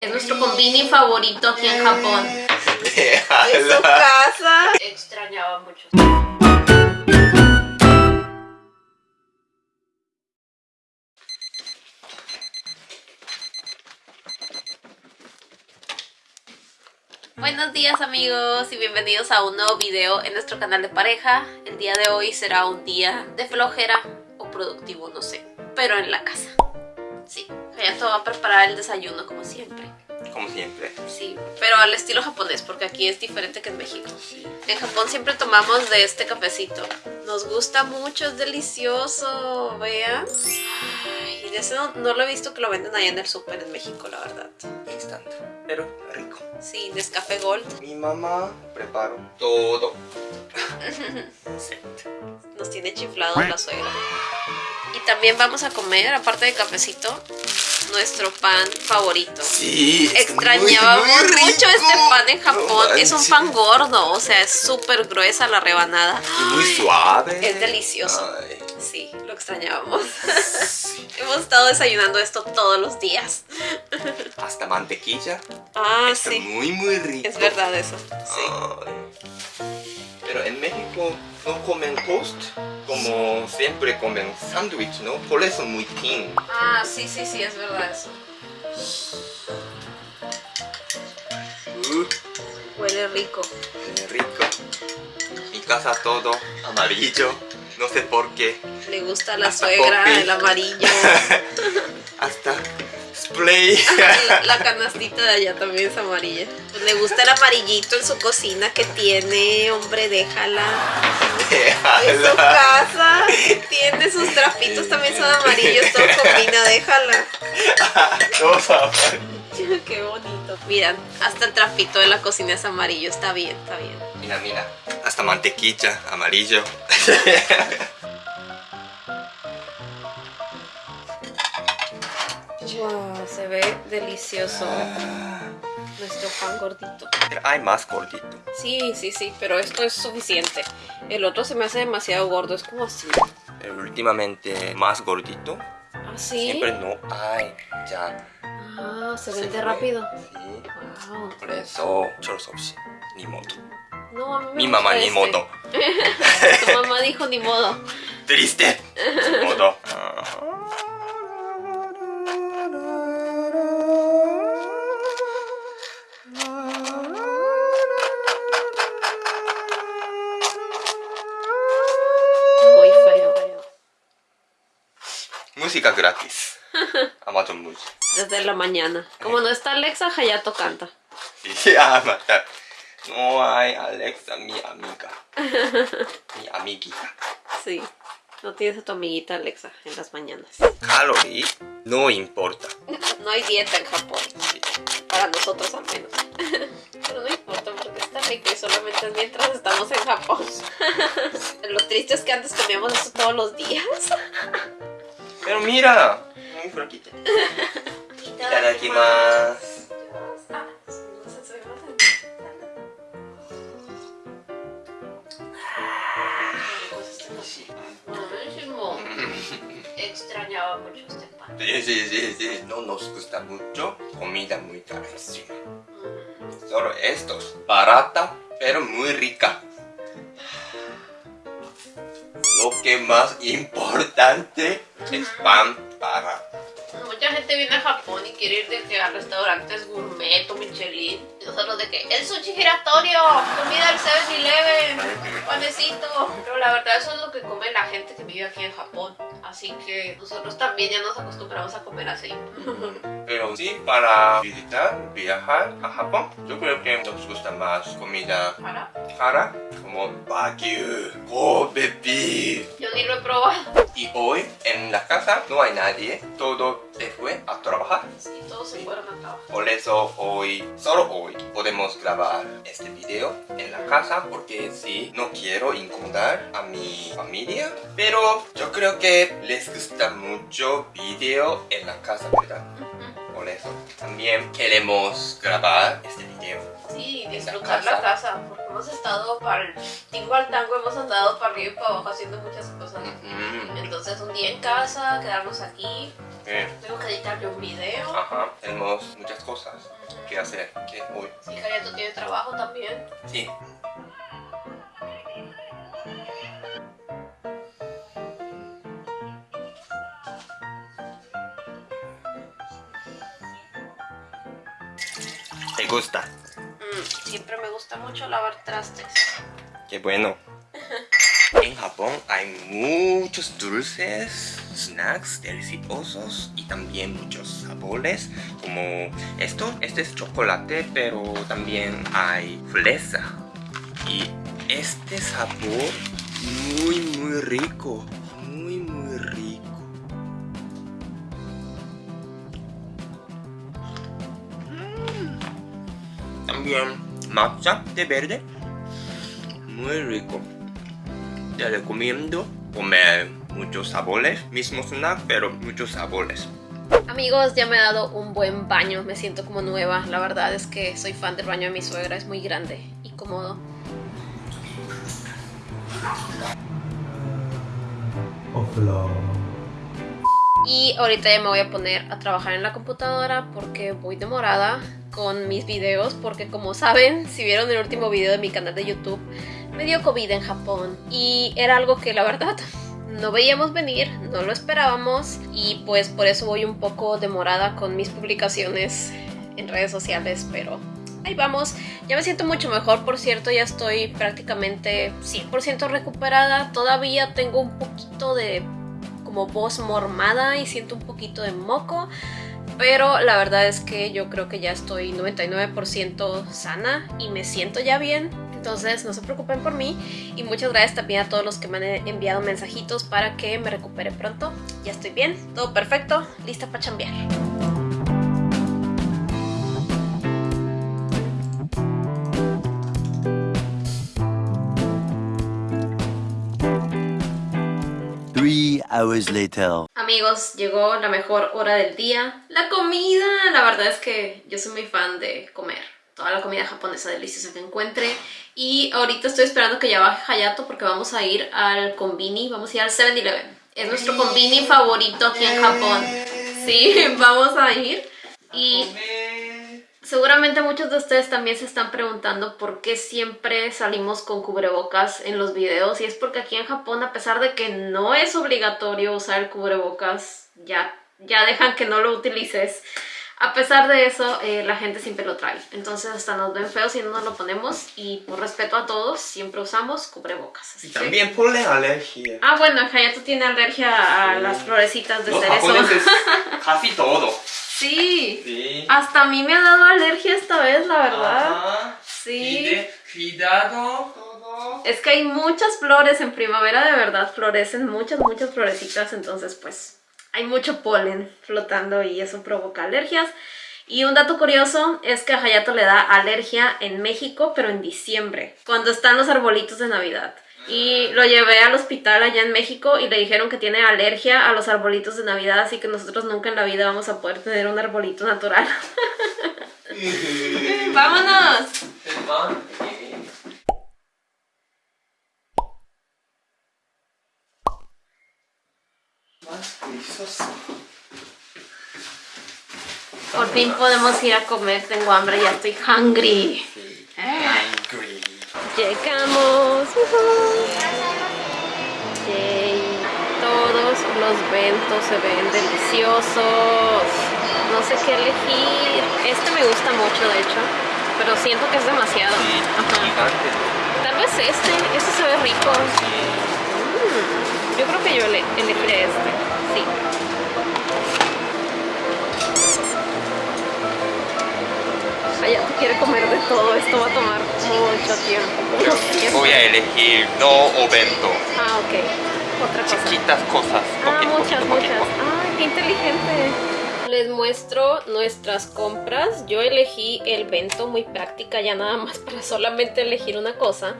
Es nuestro combini favorito aquí en Japón. Es su casa. Extrañaba mucho. Buenos días amigos y bienvenidos a un nuevo video en nuestro canal de pareja. El día de hoy será un día de flojera o productivo, no sé, pero en la casa. Sí, Hayato va a preparar el desayuno como siempre. Como siempre. Sí, pero al estilo japonés, porque aquí es diferente que en México. Sí. En Japón siempre tomamos de este cafecito. Nos gusta mucho, es delicioso, vean. Y de ese no, no lo he visto que lo venden allá en el súper en México, la verdad. Instant. Pero rico. Sí, Nescafé Gold. Mi mamá preparó todo. Nos tiene chiflados la suegra. Y también vamos a comer, aparte de cafecito, nuestro pan favorito. Sí. Extrañábamos mucho este pan en Japón. No es un pan gordo, o sea, es súper gruesa la rebanada. Y muy suave. Es delicioso. Ay, Sí, lo extrañábamos. sí. Hemos estado desayunando esto todos los días. Hasta mantequilla. Ah, Está sí. muy, muy rico. Es verdad eso. Sí. Ay. Pero en México no comen toast como siempre comen sándwich, ¿no? Por eso muy thin. Ah, sí, sí, sí, es verdad eso. Uh, Huele rico. qué rico. Mi casa todo amarillo. No sé por qué. Le gusta a la Hasta suegra coffee. el amarillo. Hasta La, la canastita de allá también es amarilla. Pues le gusta el amarillito en su cocina que tiene, hombre, déjala. En su casa tiene sus trapitos también son amarillos, todo combina, déjala. Qué bonito. Miran, hasta el trapito de la cocina es amarillo, está bien, está bien. Mira, mira. Hasta mantequilla, amarillo. Wow, se ve delicioso nuestro pan gordito. Pero hay más gordito. Sí, sí, sí, pero esto es suficiente. El otro se me hace demasiado gordo, es como así. Pero últimamente más gordito. ¿Ah, sí? Siempre no hay. Ya. Ah, se vende rápido. Sí. Wow. Por eso, choros 없이. Ni modo. No, a mí me Mi mamá ni este. modo. Tu mamá dijo ni modo. Triste. Modo. Muy Música gratis. Amazon Music. Desde la mañana. Como no está Alexa, Hayato canta. Mata. No hay Alexa, mi amiga. Mi amiguita. Sí. No tienes a tu amiguita Alexa en las mañanas. Calorie no importa. No hay dieta en Japón. Sí. Para nosotros al menos. Pero no importa porque está rico y solamente es mientras estamos en Japón. Lo triste es que antes comíamos eso todos los días. Mira. Muy flaquita. Itadakimasu. Ah. Extrañaba mucho este pan. Sí, sí, sí, sí. No nos gusta mucho. Comida muy carísima. Solo estos. Barata, pero muy rica. Lo que más importante es pan barato. Mucha gente viene a Japón y quiere ir de que a restaurantes gourmet o Michelin. Y nosotros de que el sushi giratorio, comida del 7-Eleven, panecito. Pero la verdad eso es lo que come la gente que vive aquí en Japón. Así que nosotros también ya nos acostumbramos a comer así. Pero sí, para visitar, viajar a Japón, yo creo que nos gusta más comida ¿Para? cara, como Wagyu, Kobe beef. Yo ni lo he probado. Y hoy en la casa no hay nadie, todo se fue a trabajar. Sí, todos se fueron a trabajar. Por eso hoy, solo hoy, podemos grabar este video en la casa porque sí, no quiero incomodar a mi familia. Pero yo creo que les gusta mucho video en la casa, ¿verdad? Eso también queremos grabar este video. Sí, En la disfrutar casa. la casa. Porque hemos estado para el tingo al tango, hemos andado para arriba y para abajo haciendo muchas cosas. Ujú. Entonces un día en casa, quedarnos aquí Eh, Tengo que editarle un video. ajá, tenemos muchas cosas que hacer que hoy. Sí, Hayato tiene trabajo también. Sí. ¿Te gusta? Mm, siempre me gusta mucho lavar trastes. Qué bueno. En Japón hay muchos dulces, snacks deliciosos y también muchos sabores como esto, este es chocolate pero también hay fresa y este sabor muy muy rico, También matcha de verde, muy rico. Te recomiendo comer muchos sabores, mismo snack, pero muchos sabores. Amigos, ya me he dado un buen baño, me siento como nueva. La verdad es que soy fan del baño de mi suegra, es muy grande y cómodo. Y ahorita ya me voy a poner a trabajar en la computadora porque voy demorada con mis videos porque como saben, si vieron el último video de mi canal de YouTube, me dio COVID en Japón y era algo que la verdad no veíamos venir, no lo esperábamos y pues por eso voy un poco demorada con mis publicaciones en redes sociales, pero ahí vamos. Ya me siento mucho mejor, por cierto, ya estoy prácticamente 100% recuperada. Todavía tengo un poquito de como voz mormada y siento un poquito de moco. Pero la verdad es que yo creo que ya estoy 99% sana y me siento ya bien. Entonces no se preocupen por mí. Y muchas gracias también a todos los que me han enviado mensajitos para que me recupere pronto. Ya estoy bien, todo perfecto, lista para chambear. Three hours later. Amigos, llegó la mejor hora del día, la comida. La verdad es que yo soy muy fan de comer toda la comida japonesa deliciosa que encuentre. Y ahorita estoy esperando que ya baje Hayato porque vamos a ir al Konbini, vamos a ir al 7-Eleven. Es nuestro Konbini favorito aquí en Japón. Sí, vamos a ir. Y seguramente muchos de ustedes también se están preguntando por qué siempre salimos con cubrebocas en los videos. Y es porque aquí en Japón, a pesar de que no es obligatorio usar el cubrebocas, ya, ya dejan que no lo utilices. A pesar de eso, eh, la gente siempre lo trae. Entonces hasta nos ven feos si no nos lo ponemos. Y por respeto a todos, siempre usamos cubrebocas. Así Y que- también ponle alergia. Ah, bueno, Hayato tiene alergia a Sí. las florecitas de Los cerezo. japoneses casi todo. Sí. Sí. Hasta a mí me ha dado alergia esta vez, la verdad. Ajá. Sí. Pide cuidado todo. Es que hay muchas flores en primavera, de verdad, florecen muchas, muchas florecitas, entonces pues hay mucho polen flotando y eso provoca alergias. Y un dato curioso es que a Hayato le da alergia en México, pero en diciembre, cuando están los arbolitos de Navidad. Y lo llevé al hospital allá en México y le dijeron que tiene alergia a los arbolitos de Navidad, así que nosotros nunca en la vida vamos a poder tener un arbolito natural. ¡Vámonos! Por fin podemos ir a comer, tengo hambre, ya estoy hungry. Llegamos. Yay. Todos los ventos se ven deliciosos. No sé qué elegir. Este me gusta mucho, de hecho. Pero siento que es demasiado. Ajá. Tal vez este. Este se ve rico. Mm, Yo creo que yo ele- elegiré este. Sí. Quiere comer de todo. Esto va a tomar mucho tiempo. Voy a elegir no ovento. Ah, ok. Otra cosa. Chiquitas cosas. Ah, Poquito, muchas, poquito, muchas. poquito. Ay, qué inteligente. Les muestro nuestras compras. Yo elegí el bento muy práctica, ya nada más para solamente elegir una cosa.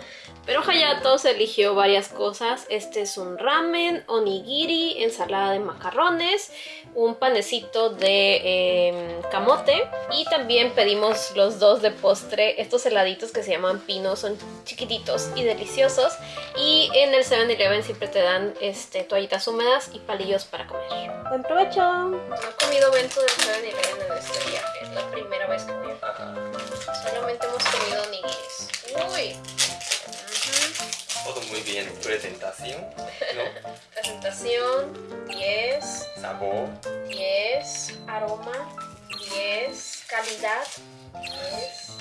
Pero Hayato se eligió varias cosas. Este es un ramen, onigiri, ensalada de macarrones, un panecito de eh, camote y también pedimos los dos de postre, estos heladitos que se llaman pino, son chiquititos y deliciosos. Y en el 7-Eleven siempre te dan este, toallitas húmedas y palillos para comer. ¡Buen provecho! No he comido bento del 7-Eleven en este viaje, es la primera vez que voy. Ajá. Solamente hemos comido onigiris. ¡Uy! Todo muy bien. Presentación, ¿no? Presentación 10, Sabor. 10, aroma 10, calidad 10.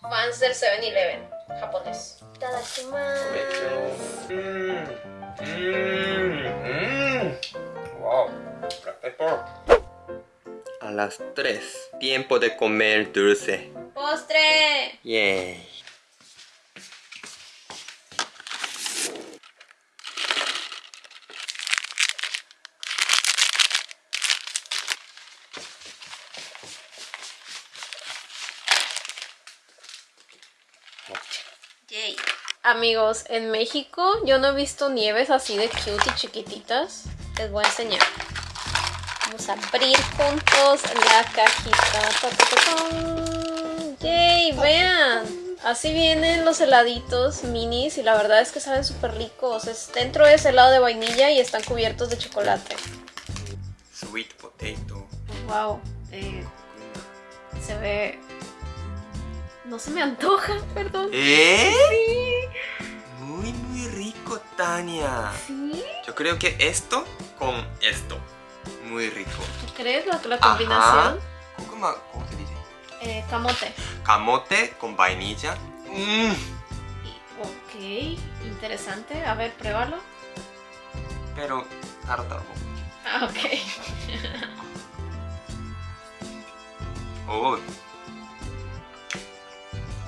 Fans del 7-Eleven, japonés. Tadakimasu. Mmm. Mmm. Mmm. Wow. Pepper. A las 3. Tiempo de comer dulce. ¡Postre! Yay. Amigos, en México yo no he visto nieves así de cute y chiquititas. Les voy a enseñar. Vamos a abrir juntos la cajita. Yay, vean. Así vienen los heladitos minis y la verdad es que saben súper ricos. Es, dentro es helado de vainilla y están cubiertos de chocolate. Sweet potato. Wow. eh, se ve... No se me antoja, perdón. ¿Eh? Sí. Muy, muy rico, Tania. ¿Sí? Yo creo que esto con esto. Muy rico. ¿Tú crees la, la combinación? ¿Cómo, ¿Cómo se dice? Eh, camote. Camote con vainilla. Mmm. Y- ok, interesante. A ver, pruébalo. Pero, taro taro. Ah, ok. Oh,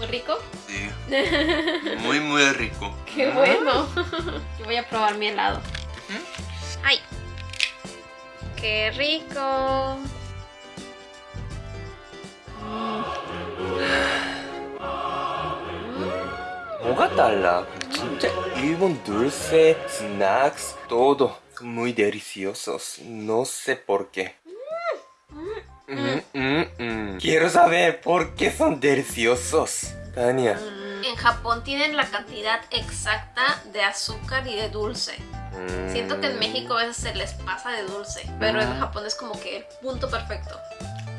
rico. sí. Muy, muy rico. Qué bueno. Yo voy a probar mi helado. ¡Ay! ¡Qué rico! 뭐가 달라? 진짜 일본 dulce, snacks, todo muy deliciosos. No sé por qué. Mm, mm, mm. Quiero saber por qué son deliciosos. Tania. En Japón tienen la cantidad exacta de azúcar y de dulce. Mm. Siento que en México a veces se les pasa de dulce, pero en Japón es como que el punto perfecto.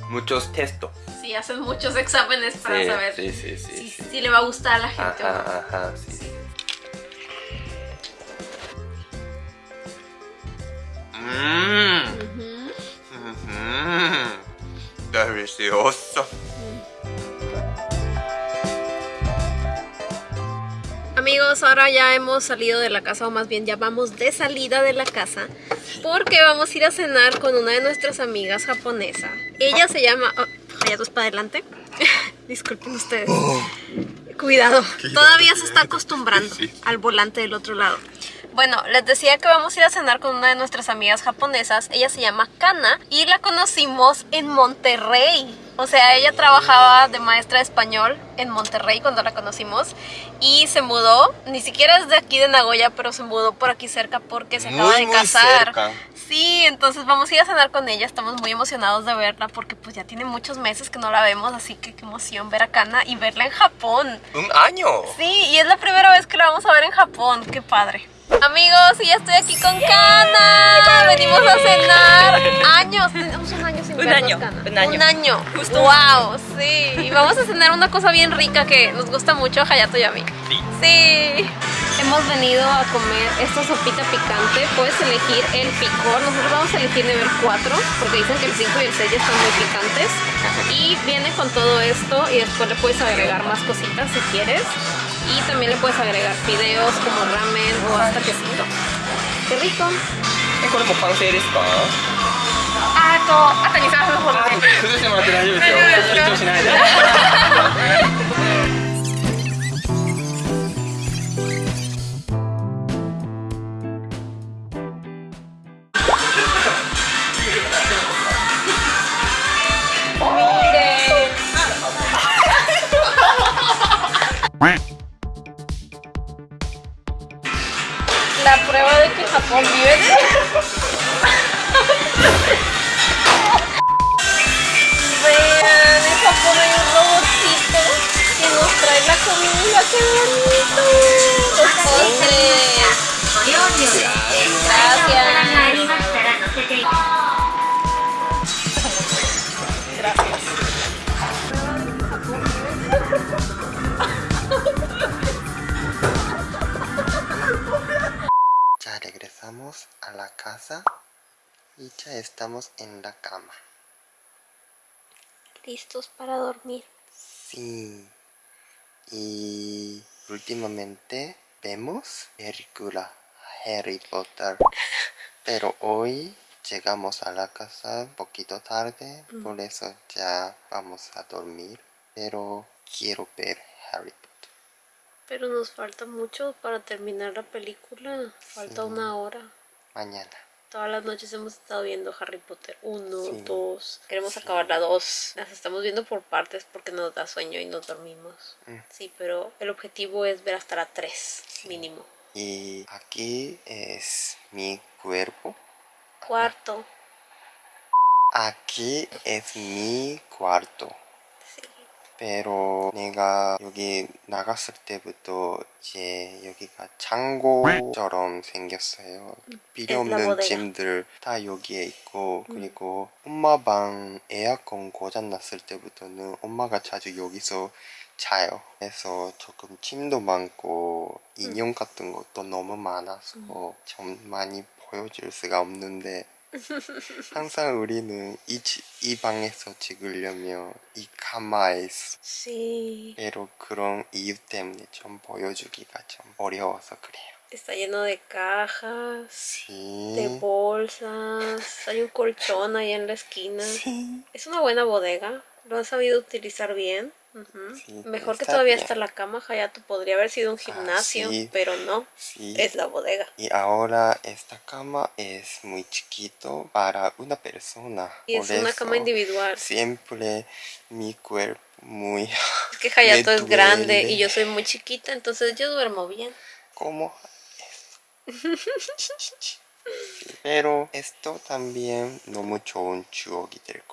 Muchos textos. Sí, hacen muchos exámenes para Sí, saber sí, sí, sí, si, le va a gustar a la gente o no. Ajá, ajá, sí. Mmm. Delicioso. Amigos, ahora ya hemos salido de la casa, o más bien ya vamos de salida de la casa, porque vamos a ir a cenar con una de nuestras amigas japonesa. Ella se llama... Oh, Hayato es para adelante. Disculpen ustedes. Cuidado, todavía se está acostumbrando Sí. al volante del otro lado. Bueno, les decía que vamos a ir a cenar con una de nuestras amigas japonesas. Ella se llama Kana y la conocimos en Monterrey. O sea, ella trabajaba de maestra de español en Monterrey cuando la conocimos y se mudó, ni siquiera es de aquí de Nagoya, pero se mudó por aquí cerca porque se acaba de muy casar. cerca. Sí, entonces vamos a ir a cenar con ella, estamos muy emocionados de verla porque pues ya tiene muchos meses que no la vemos, así que qué emoción ver a Kana y verla en Japón. Un año. Sí, y es la primera vez que la vamos a ver en Japón. Qué padre. Amigos, y ya estoy aquí con Kana. Venimos a cenar. Años, tenemos un año sin Un vernos, año, Kana. un año. Un año. Justo. Wow, sí. Y vamos a cenar una cosa bien rica que nos gusta mucho a Hayato y a mí. Sí. Sí. Hemos venido a comer esta sopita picante. Puedes elegir el picor. Nosotros vamos a elegir nivel 4 porque dicen que el 5 y el 6 ya están muy picantes. Y viene con todo esto y después le puedes agregar más cositas si quieres Y también le puedes agregar fideos como ramen o hasta quesito. ¡Qué rico! えこれもう完成ですかあと、あと2、3分ほどで。崩してもらって大丈夫ですよ緊張しないで Listos para dormir. Sí. Y últimamente vemos película Harry Potter. Pero hoy llegamos a la casa un poquito tarde, por eso ya vamos a dormir. Pero quiero ver Harry Potter. Pero nos falta mucho para terminar la película. Falta Sí. una hora. Mañana. Todas las noches hemos estado viendo Harry Potter 1, Sí. 2. Queremos Sí. acabar la 2. Las estamos viendo por partes porque nos da sueño y nos dormimos. Mm. Sí, pero el objetivo es ver hasta la 3, mínimo. Y aquí es mi cuerpo. Cuarto. Aquí es mi cuarto. Pero 내가 여기 나갔을 때부터 이제 여기가 창고처럼 생겼어요. 필요 Es la 없는 bodega. 짐들 다 여기에 있고 그리고 엄마 방 에어컨 고장 났을 때부터는 엄마가 자주 여기서 자요. 그래서 조금 침도 많고 인형 같은 것도 너무 많아서 좀 많이 보여줄 수가 없는데 항상 우리는 이, 지- 이 방에서 찍으려면 이 가마에서 그런 이유 때문에 좀 보여주기가 좀 어려워서 그래요. Está lleno de cajas, Sí. de bolsas. Hay un colchón ahí en la esquina. Sí. Es una buena bodega. Lo han sabido utilizar bien. Mejor que todavía está la cama, Hayato. Podría haber sido un ah, gimnasio, pero no. Es la bodega. Y ahora esta cama es muy chiquito para una persona. Y es una cama individual. Siempre mi cuerpo muy... Es que Hayato es grande y yo soy muy chiquita, entonces yo duermo bien. ¿Cómo? Pero esto también no mucho un chuogi del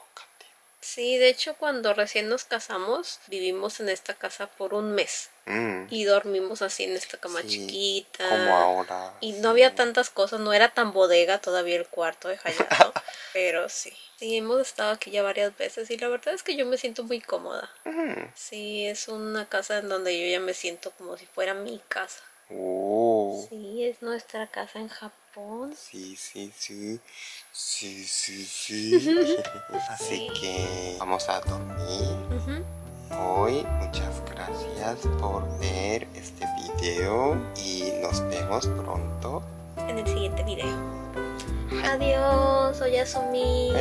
Sí, de hecho cuando recién nos casamos vivimos en esta casa por un mes. Mm. Y dormimos así en esta cama chiquita. Como ahora. Y no había tantas cosas, no era tan bodega todavía el cuarto de Hayato. pero sí. Sí, hemos estado aquí ya varias veces y la verdad es que yo me siento muy cómoda. Mm. Sí, es una casa en donde yo ya me siento como si fuera mi casa. Oh. Sí, es nuestra casa en Japón. Sí, sí, sí. Sí, sí, sí. Así que vamos a dormir. Hoy muchas gracias por ver este video y nos vemos pronto en el siguiente video. Adiós, soy Yasumi.